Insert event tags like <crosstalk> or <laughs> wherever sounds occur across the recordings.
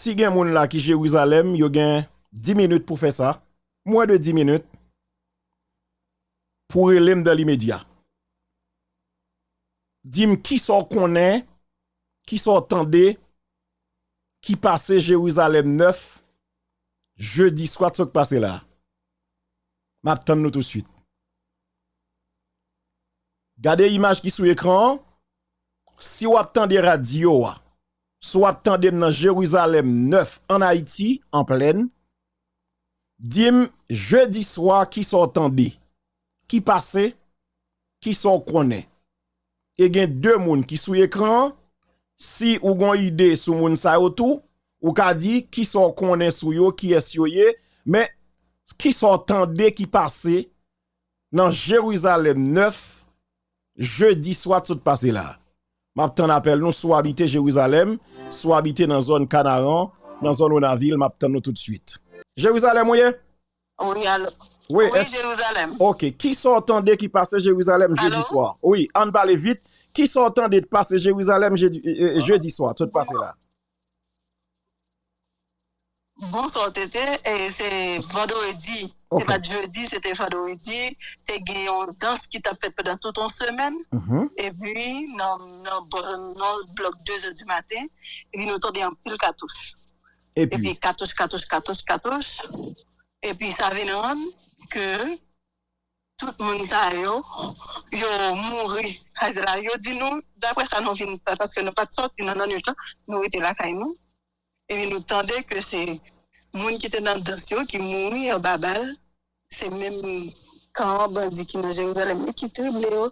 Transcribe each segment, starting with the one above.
si gen moun la ki Jérusalem, yo gen 10 minutes pou fè sa, mwen de 10 minutes, pou relem de l'immédiat. Dim ki son konen, ki son tende, ki pase Jérusalem 9, jeudi swat sok pase la. Map tan nou tout suite. Gade imaj ki sou ekran, si wap tan de radio So ap tandem nan Jérusalem 9 en Haïti, en pleine. Dim, jeudi soir, ki so tande? Ki pase? Ki so konen? E gen dè moun ki sou ekran, si ou gon ide sou moun sa yo tou, ou ka di ki so konen sou yo, ki es yo ye, men ki so tande ki pase nan Jérusalem 9, jeudi soir tout pase la. Map tan apel nou sou habite Jérusalem, sou habite nan zon Kanaran, nan zon Onaville, map tan nou tout suite. Jérusalem ouye? Oui, alo. Oui, Oui, Jérusalem. Ok, son tende ki pase Jérusalem jeudi swat? Oui, an pale vite, ki son tende ki pase Jérusalem jeudi, euh, euh, jeudi swat, sot pase la? bon sortete, e se vendoredi, okay. se pa jeudi, se te vendoredi, te gen yon dans ki ta fet pedan tout an semen, mm -hmm. e pi nan, nan, nan blok 2 du maten, e pi nou ton de yon pil katous. E pi katous, katous, katous, katous, e pi sa venan ke tout moun sa yo, yo mouri, yo di nou, dapre sa nou vin, paske nou pat sot, nou nan yon tan, nou ite la kay nou, E nou tande ke se moun ki te nan dansyo ki mouni yo babal, se men kan bandi ki nan Jeruzalem ki trible yo.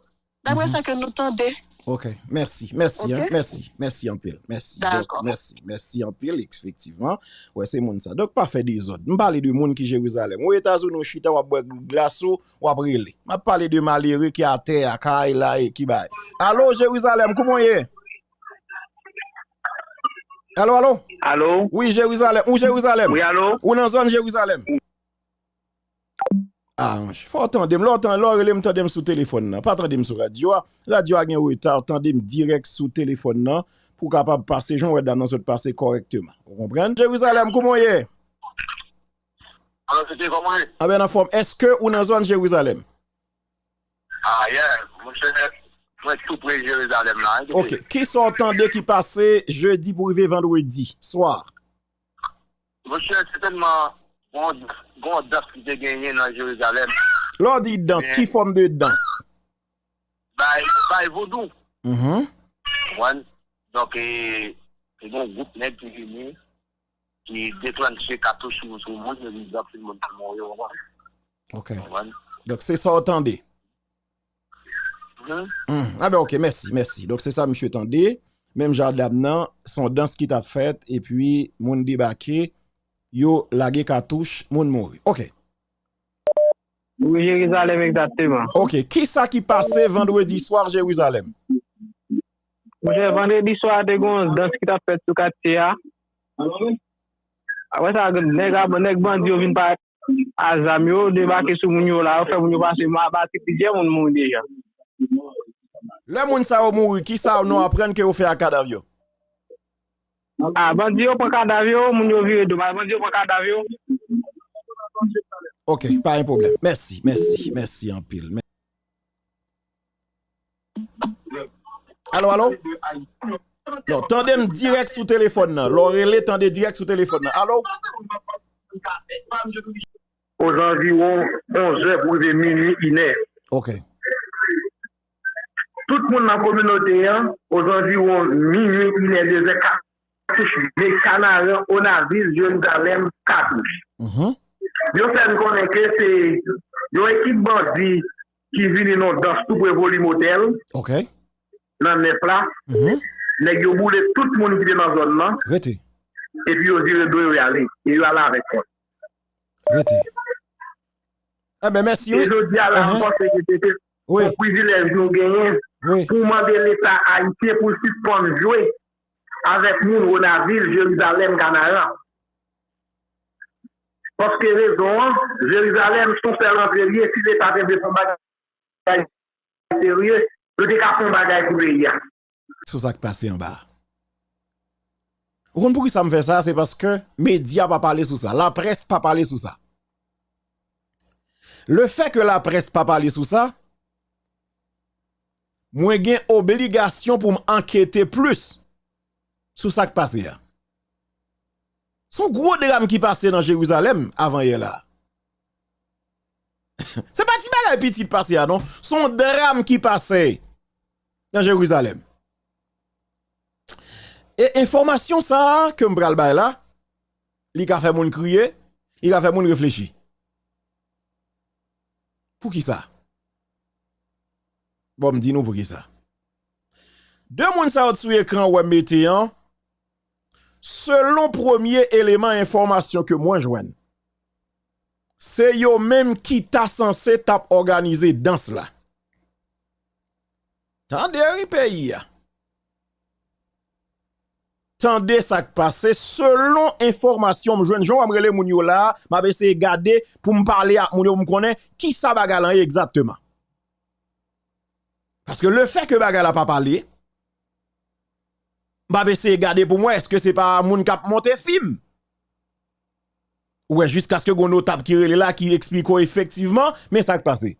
Dapre mm -hmm. sa ke nou tande. Ok, merci, merci, okay? Hein, merci, merci en pile, merci, donc, merci, merci en pile, effectivement. Ouais, c'est mon ça. Donc, pas fait des autres. Je parle de monde qui Jérusalem. Ou États-Unis, ou chita, ou boire glaçon, ou brûler. Je parle de malheureux qui à terre, qui là, et qui baille. Allô, Jérusalem, comment est Allô, allô? Allô? Oui, Jérusalem. Ou Jérusalem? Oui, allô? Ou dans zone Jérusalem? Ah, faut attendre, l'autre, l'autre, m'entendre sous téléphone, là. pas attendre sur radio. Radio a un retard, attendre direct sous téléphone, là, pour capable passer, j'en vais dans notre passer correctement. Vous comprenez? Jérusalem, comment est? Alors, c'était comment? Ah, ben, en forme. Est-ce que ou dans zone Jérusalem? Ah, yeah, monsieur, près tout près Jérusalem là. OK. Qui sont entendés qui passaient jeudi pour arriver vendredi soir? Monsieur, certainement, bon, bon danse qui te gagné dans Jérusalem. Lors dit danse, qui forme de danse? Bah, bah, vaudou. Mm -hmm. Donc, et, et bon groupe net qui venu, qui déclenché cartouche sur le monde, il dit, c'est le monde qui m'a OK. Donc, c'est ça, entendez. Otande. Hmm? Ah ben ok, merci, merci. Donc c'est ça, monsieur Tandé. Même Jardab nan, son dans qui t'a fait, et puis, moun débarqué, yo lage katouche, moun mouri. Ok, oui Jérusalem exactement. ok. Qui ça qui passait vendredi soir Jérusalem? Vendredi soir te gon dans ki ta fet sou kate ya. Apre sa, neg, ab- neg bandi yo vin pa azam yo, debake sou moun yo la, ou fe moun yo pase ma bati pije moun moun deja. Le moun sa ou mouri, ki sa ou nou apren ke ou fe a kadav yo? A, bandi yo pa kadav yo, moun yo vire doma, bandi yo pa kadav yo. Ok, pa yon problem. Mersi, mersi, mersi an pil. Alo, alo? Non, tande m direk sou non. telefon nan. Lorele tande direk sou telefon nan. Alo? Ojanvi ou 11 pou de mini inè. Ok. tout moun nan kominote yan, ozanviron minye, inè deze katouche, de kanaryan, onavis, yon galem katouche. Mm -hmm. Yo sen konen ke se, yo ekip bandi ki vini nou dans tout prevoli motel, okay. nan ne pla, mm -hmm. nek yo boule tout moun ki de nan zon nan, Rete. epi yo zire do yo yale, yo ala avek kon. Rete. Eh ben, mersi. Yo di ala, mwen se ki se te, mwen kouzi lev nou genyen, oui. pou mande l'Etat Haitien pou suspon joué avèk moun Ronaville, Jérusalem, Ganaran. Paske rezon, Jérusalem son selan zèliè, si l'Etat te de son bagay zèliè, le deka son bagay pou lè yè. Sou sak pase yon bar. Ou kon pou ki sa m fè sa, se paske media pa pale sou sa, la pres pa pale sou sa. Le fè ke la pres pa pale sou sa, mwen gen obligasyon pou m anketè plus sou sak pase ya. Son gro dram ki pase nan Jeruzalem avan ye la. <laughs> Se pati bagay piti pase ya non, son dram ki pase nan Jeruzalem. E informasyon sa ke m bral bay la, li ka fe moun kriye, li ka fe moun reflechi. Pou ki sa? Bon, me dis nous pour qui ça? Deux moun sa sur écran ou mettez selon premier élément information que moi joigne. C'est yo même qui t'a censé t'a organisé dans cela. Tendez pays. Tendez ça qui passe selon information me joindre Jean Amrele moun yo là, m'a essayé garder pour me parler à moun yo me connaît qui ça bagalan exactement? Parce que le fait que bagala pas parlé, m'a essayé garder pour moi est-ce que c'est pas moun kap monter film? Ouais, jusqu'à ce que gon notable qui là qui explique effectivement mais ça qui.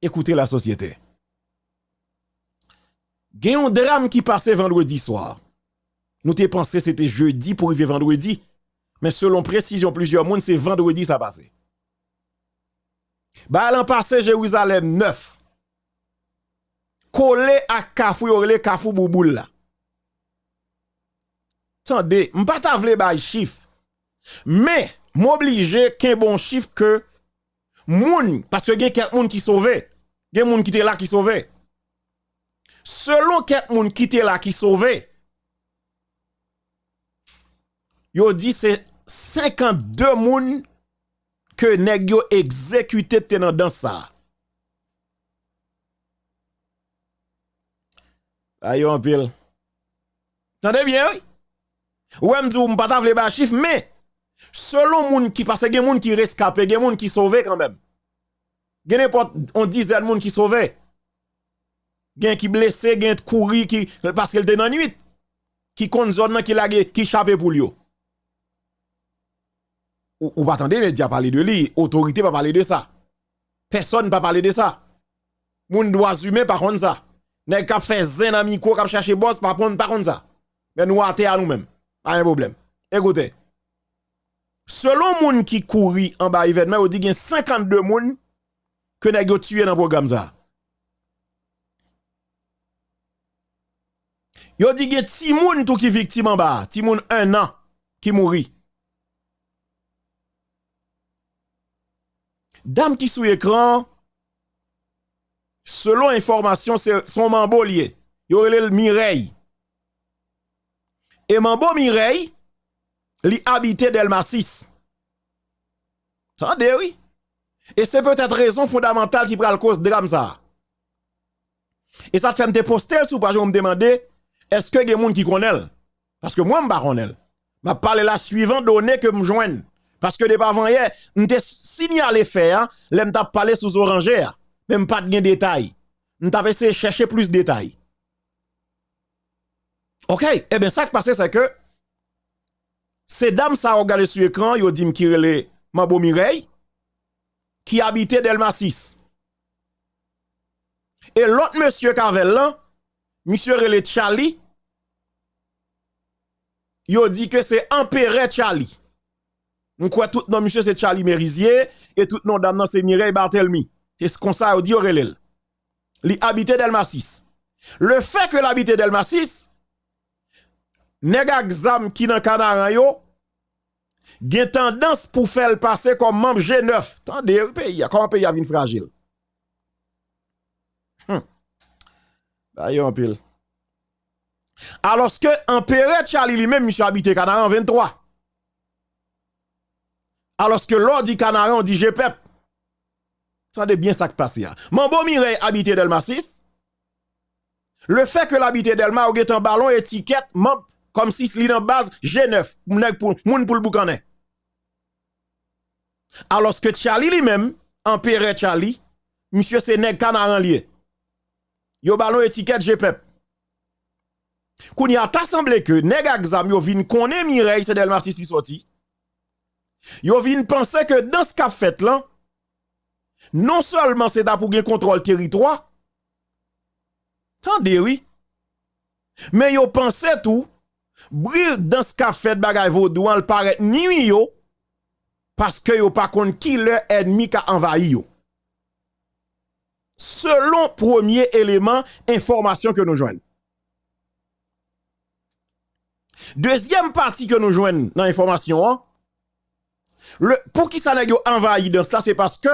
Écoutez la société. Gen un drame qui passait vendredi soir. Nous t'ai pensé c'était jeudi pour arriver vendredi. Mais selon précision, plusieurs monde, c'est vendredi ça passé. Bah, l'an passé, Jérusalem 9. Collé à Kafou, yorele Kafou Bouboul là. Attendez, m'pas vle bay chiffre. Mais, m'oblige qu'un bon chiffre que moun, parce que gen quelques moun qui sauvé. Gen moun qui était là qui sauvé selon quelques moun qui était là qui sauvé, yo dit c'est 52 moun que nèg yo exécuté dans ça. Ayo en pile. Tendez bien, oui? Ou m'dou m'pa ta vle ba chiffre, mais selon moun qui passe gen moun qui rescapé, gen moun qui sauvé quand même. Gen n'importe on dizaine moun qui sauvé gen qui blessé, gen couru qui parce qu'elle était dans nuit qui compte zone qui la qui chapé pour lui. ou, va attendre les médias parler de lui, autorité pas parler de ça. Personne pas parler de ça. Moun doit humain par contre ça. Nèg k'ap fait zen en micro, k'ap chercher boss par contre par contre ça. Mais nous até à nous-mêmes. Pas un problème. Écoutez. Selon moun qui courit en bas événement, on dit qu'il y a 52 moun que nèg yo tué dans programme ça. Yo dit qu'il y moun tout qui victime en bas, 10 moun 1 an qui mourit. Dame qui sous écran, selon information, son mambo lié. Yo le Mireille. Et mambo Mireille, li habité Delma 6. Attendez, oui. Et c'est peut-être raison fondamentale qui prend le cause de drame ça. Et ça te fait me poster sous page, me demander est-ce que des gens qui connaissent? Parce que moi, je ne connais pas. La suivante donnée que je joigne. Parce que depuis avant hier, t'ai signalé faire, je t'ai parlé sous oranger, même pas de détails. Je t'ai essayé chercher plus de détails. OK, eh bien, ça qui passe, c'est que ces dames, ça regardé sur l'écran, ils ont dit les Mabo Mireille, qui habitait Delma 6. Et l'autre monsieur Carvel là, monsieur Relé Charlie, yo dit que c'est Empéré Charlie. On croit tout nom monsieur c'est Charlie Merizier et tout nom dame c'est Mireille Bartelmi. C'est ce qu'on ça dit Aurélien. Li habité Delma 6. Le fait que l'habité Delma 6 nèg exam qui dans Canaran yo gen tendance pour faire passer comme membre G9. Tendez pays comment pays a vinn fragile? Hum. Bah en pile. Alors que Charlie lui-même, monsieur habité Canaran 23. Alors que l'ordre dit Canaran, on dit GPEP. Attendez bien ça qui passe. Mambo Mireille habité Delma 6. Le fait que l'habité Delma ou un ballon étiquette comme si c'est dans base G9 pour moun pour le boucanet. Alors que Charlie lui-même, Empéré Charlie, monsieur c'est nèg Canaran lié. Yo ballon étiquette GPEP. Koun y a ta semble ke neg aksam yo vin konen Mireille se del marsis li soti. Yo vin pense ke dans ce qu'a fait lan, non seulement c'est da pou gen kontrol territoire, tande oui, mais yo pense tout, bril dans ce qu'a fait bagay vaudouan le paraît ni yo, parce que yo pas kon qui le ennemi ka envahi yo. Selon premier élément, information que nous joignons. Deuxième partie que nous joignons dans l'information, hein, pour qui ça n'a envahi dans cela, c'est parce que,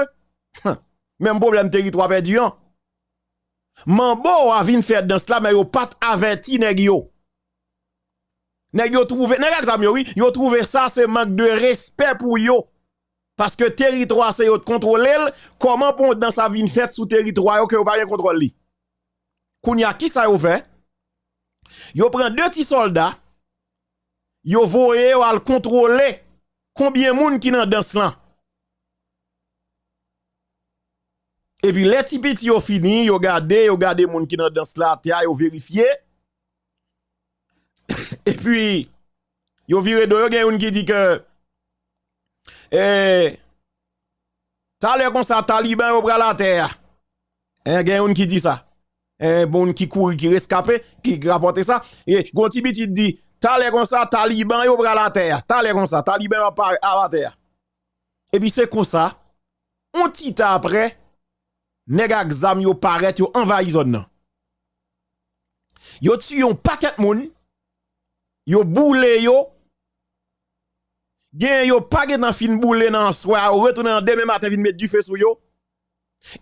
même problème territoire perdu, hein. Mambo a vin faire dans cela, mais yo pas averti nèg yo. Trouvé, trouvé ça, c'est manque de respect pour yo. Parce que territoire c'est yo contrôler, comment pour dans sa vin fait sous territoire yo que yo pas rien contrôle li. Kounya qui ça yo fait? Yo prend deux petits soldats, yo voye yo al contrôler combien moun qui dans dans là? Et puis les petits petits yo fini, yo gade, yo gade moun qui dans dans là, yo vérifié. <coughs> Et puis yo viré de gen yon qui dit que eh Talè comme ça taliban yo pral la terre. Eh gen yon qui dit ça. Eh bon qui court qui rescapé qui rapporte ça et gon ti petit dit Talè comme ça taliban yo pral la terre. Talè comme ça taliban à la terre. Et puis c'est comme ça on petit après nèg exam yo paraît yo envahi zone nan. Yo tue yon paquet moun, yo boule yo, gen yo pas dans fin boule nan soir, ou retourner en demain matin vin mettre du feu sur yo.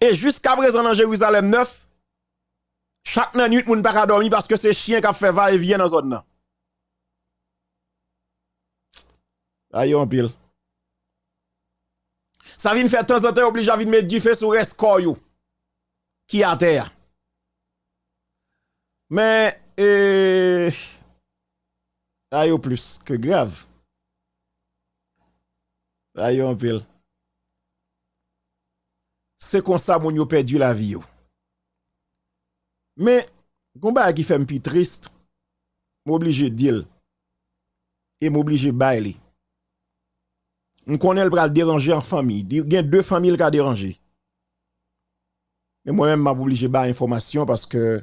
Et jusqu'à présent dans Jérusalem 9, chaque nuit moun pas dormir parce que c'est chien qui fait va et vient dans zone nan. Ayo en pile. Ça vient faire temps en temps obligé à venir mettre du feu sur reste yo qui à terre. Mais, euh, ayo plus que grave. Ayo en pile. C'est comme ça mon yo perdu la vie. yo. Mais, combat qui fait un peu triste, m'oblige de dire, et m'oblige de bailler. On connaît le bras déranger en famille. Il y a deux familles qui ont dérangé. Mais moi-même, m'a obligé de information parce que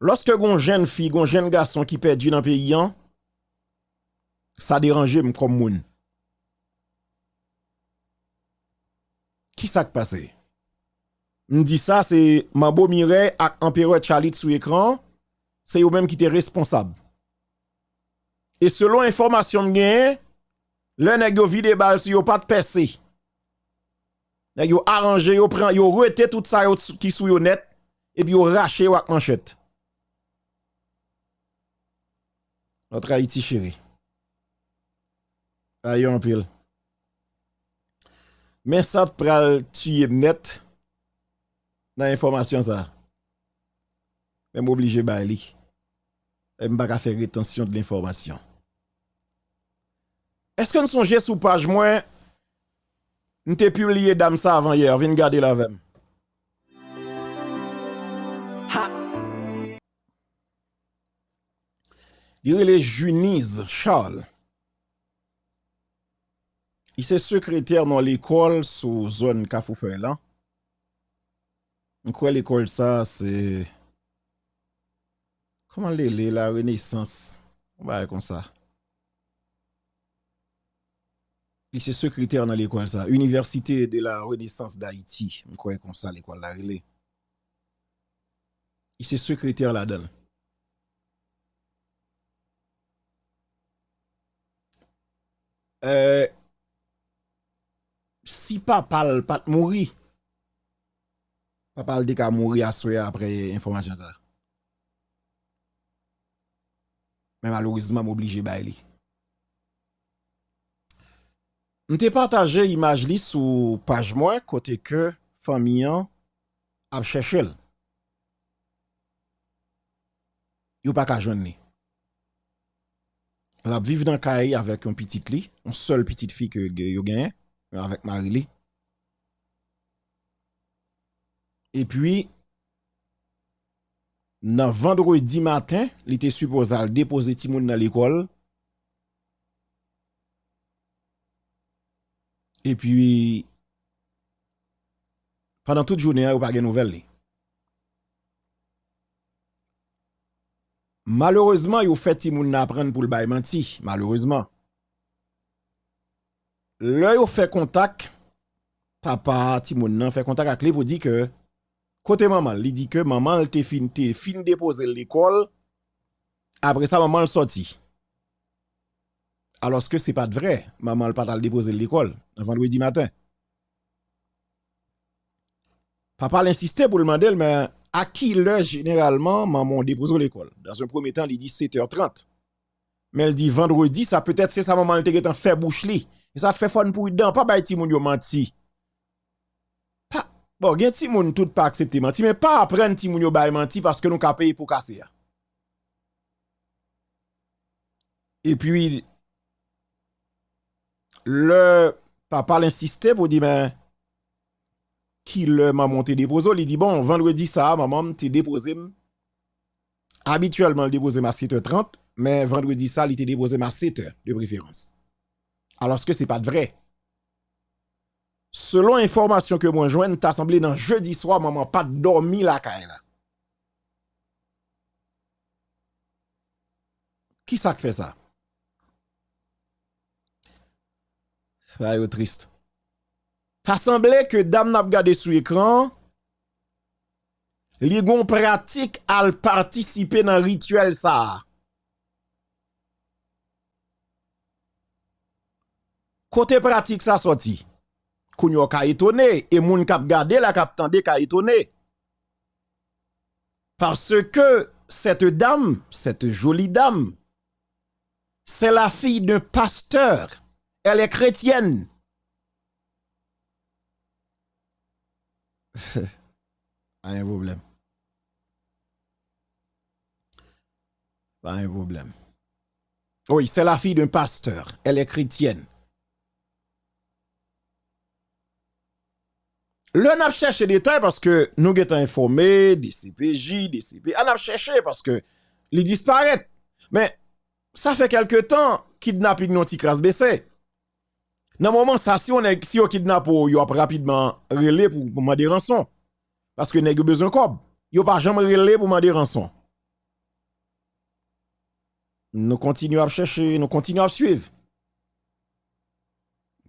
lorsque une jeune fille, un jeune garçon qui perdu dans le pays, hein, ça dérange comme moun. Qui ça qui passé? Me dit ça, c'est Mabo Mireille et Empereur Chalit sous écran. C'est eux-mêmes qui étaient responsables. E selon informasyon mwen, le nèg yo vide bal si yo pas de percé. Nèg yo arrangé, yo pren, yo rete tout ça qui sou yo net et puis yo raché yo ak manchette. Notre Haïti chéri. Aïe en pile. Mais ça te pral tuer net dans l'information ça. Même obligé bailler. Eh, je ne pas faire rétention de l'information. Est-ce que nous songez sous page moins nous t'ai publié dame ça avant hier, viens garder la même. Il est Junise Charles. Il est secrétaire dans l'école sous zone Kafoufel là. Je crois l'école ça c'est Koman lè lè la renesans? Mwen ba yè kon sa. Li se sekreter nan l'ekol sa. Universite de la renesans d'Haïti. Mwen kwa yè kon sa l'ekol la relè. Li se sekreter la dan. Euh, si pa pal pat mouri, pa pal dek a mouri aswe apre informasyon sa. Men malorizman m'oblige bay li. Mte partaje imaj li sou paj mwen kote ke famiyan ap chèchèl. Yo pa ka joun li. La ap viv nan kaye avèk yon pitit li, yon sol pitit fi ke yo genye, avèk mari li. E pwi, nan vendredi matin, li te supposé al depose ti moun nan l'école. Et puis, pendant toute journée, ou pas gen nouvel li. Malheureusement, yo fait ti moun nan apprendre pour le bay menti, malheureusement. Le yo fait contact, papa ti moun nan fait contact avec lui pour dire que côté maman, il dit que maman elle fin fin déposer l'école. Après ça maman elle sorti. Alors que c'est pas vrai, maman elle pas déposer l'école vendredi matin. Papa l'insistait pour le demander mais à qui l'heure généralement maman dépose l'école? Dans un premier temps, il dit 7h30. Mais elle dit vendredi, ça peut-être c'est sa maman elle te fait bouche. Et ça te fait fun pour dedans, pas bay ti moun yo menti. Bon, gen ti moun tout pa aksepte manti, men pa apren ti moun yo bay manti paske nou ka peye pou kase ya. E pi, le papa l'insiste pou di men, ki le maman te depozo, li di bon, vendredi sa, maman te depoze m, habituellement depoze m a 7h30, men vendredi sa, li te depoze m a 7h de preferans. Alors que se pa de vreye. Selon informasyon ke mwen jwen, ta asemble nan jeudi swa, maman pat dormi la kae la. Ki sa k fe sa? Fay yo trist. Ta asemble ke dam nap gade sou ekran, li gon pratik al partisipe nan rituel sa a. Kote pratik sa soti. Kounyo ka étonné et moun kap gade la kap tande ka étonné. Parce que cette dame, cette jolie dame, c'est la fille d'un pasteur. Elle est chrétienne. <laughs> Pas un problème. Pas un problème. Oui, c'est la fille d'un pasteur. Elle est chrétienne. Le n'a cherché des détails parce que nous sommes informés des CPJ, des CP. On a cherché parce que les disparaissent. Mais ça fait quelque temps kidnapping non ti crasse baissé. Dans moment ça si on est si on kidnappe yo rapidement relé pour demander rançon parce que nèg besoin cob. Yo pas jamais relé pour demander rançon. Nous continuons à chercher, nous continuons à suivre.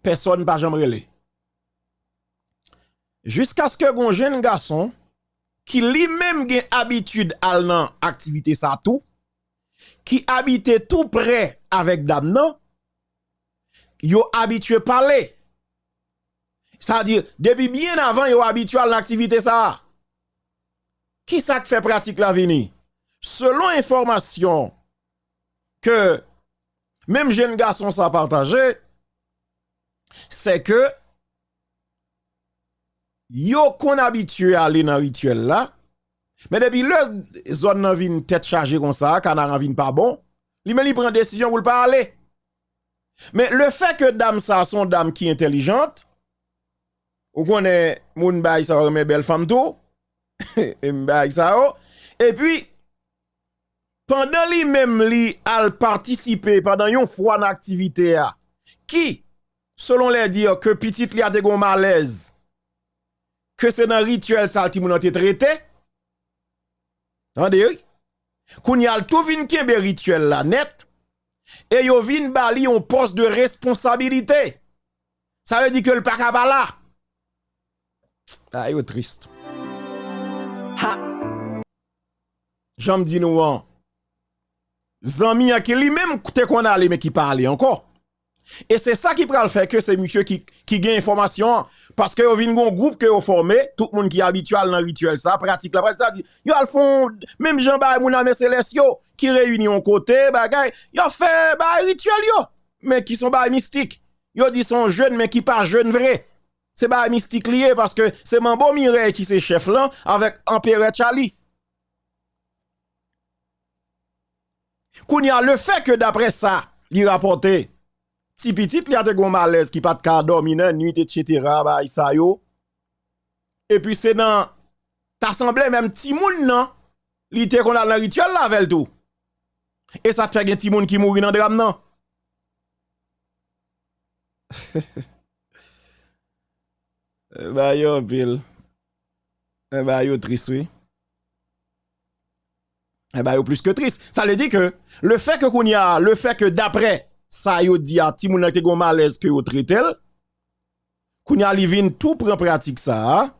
Personne pas jamais relé. Jusqu'à ce que un jeune garçon qui lui-même a habitude à nan activité ça tout, qui habitait tout près avec dame non, yo habitué parler. Ça veut dire, depuis bien avant, yo habitué à l'activité ça. Qui ça fait pratique la vini? Selon information que même jeune garçon ça partagé, c'est que yo qu'on habitué à aller dans rituel là, mais depuis le zone nan vin tête chargée comme ça, quand on vin pas bon, li men li prend décision pour pas aller. Mais le fait que dame ça son dame qui intelligente, ou connaît moun bay ça remet belle femme tout, <laughs> et bay ça et puis pendant li même li al participer pendant yon fois dans activité qui selon les dire que petite li a des malaise que c'est dans rituel ça ti moun an te traité. Tande oui. Koun yal tout vin kembe rituel la net et yo vin bali on poste de responsabilité. Ça veut dire que le pas là. Ah yo triste. J'en dis nous an. Zami a qui lui-même te qu'on allé mais qui parle encore. Et c'est ça qui pral faire que c'est monsieur qui qui gagne information parce que vous avez un groupe que vous formé, tout le monde qui est habituel dans le rituel, ça, pratique la pratique, ça yo al font, même Jean Bay Mouna Célestio, qui réunit en côté, bagay, yo fait, bah, rituel yo, mais qui sont bah, mystiques. Yo dit sont jeunes, mais qui pas jeunes vrai. C'est bah, mystique lié parce que c'est Mireille qui c'est chef là, avec Empereur Charlie. Kounya, le fait que d'après ça, il rapporté, ti pitit li a te gon malaise ki pat ka dormi nan nuit etc. ba isa yo. Et puis c'est dans ta semblé même ti moun nan li te kon al nan rituel la vel tout. Et ça te fait gen ti moun ki mouri nan dram nan. <laughs> e ba yo pil. E ba yo tris oui. Eh bien, plus que triste. Ça veut dire que le fait que qu'on y a, le fait que d'après, sa yo di a ti moun nan te gon malaise que yo traitel koun ya li vin tout pren pratique ça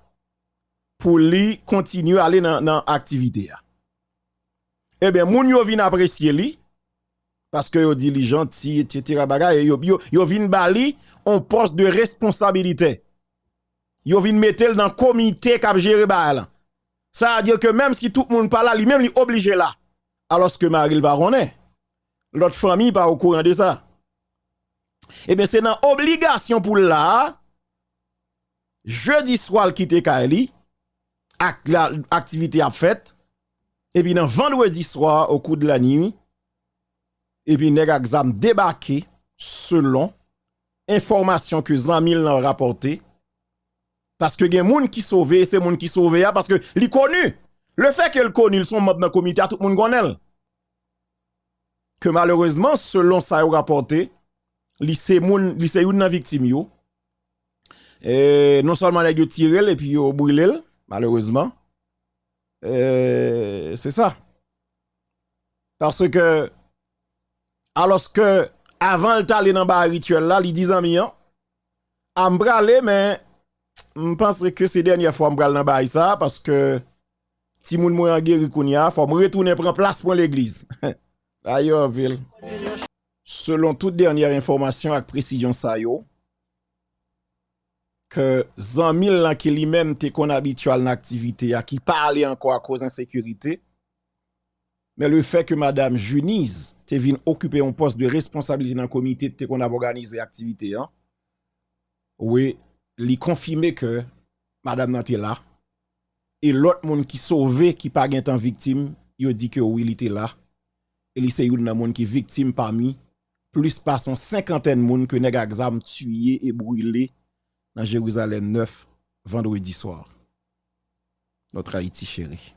pour li continuer aller dans dans activité Eh bien moun yo vin apprécier li parce que yo dit li gentil etc. bagay yo yo, yo vin bali on poste de responsabilité. Yo vin mettre dans comité cap gérer Ça veut dire que même si tout le monde pas là, lui-même lui obligé là. Alors que Maril Baronet l'autre famille pas au courant de ça. Eh bien c'est dans obligation pour là jeudi soir quitter Kaeli ak l'activité fait et puis dans vendredi soir au cours de la nuit et puis nèg exam débarqué selon information que Zamil a rapporté parce que gen moun qui sauvé c'est moun qui sauvé parce que li connu le fait qu'elle connu ils sont membres le comité tout le monde connaît que malheureusement selon ça a rapporté li li c'est une victime yo. Non seulement les yo tiré et puis yo malheureusement. C'est ça. Parce que alors que avant le aller dans le rituel là, il dit amis, à m'brale, mais je pense que c'est dernière fois m'brale dans le ça parce que si moun mwen guéri kounya, faut me retourner prendre place pour l'église. <laughs> A Yorville, selon tout dernière informasyon ak presijyon sa yo, ke zan mil lan ki li menm te kon abitual nan aktivite ya ki pale anko a koz ansekurite, men le fe ke Madame Juniz te vin okupe yon post de responsabilite nan komite te kon ap organize aktivite ya, we li konfime ke Madame nan te la, e lot moun ki sove ki pa gen tan viktim, yo di ke ou li te la, E li se yon nan moun ki viktim parmi plus pa son cinquantaine moun que nèg exam tué et brûlé dans Jérusalem 9 vendredi soir. Notre Haïti chérie.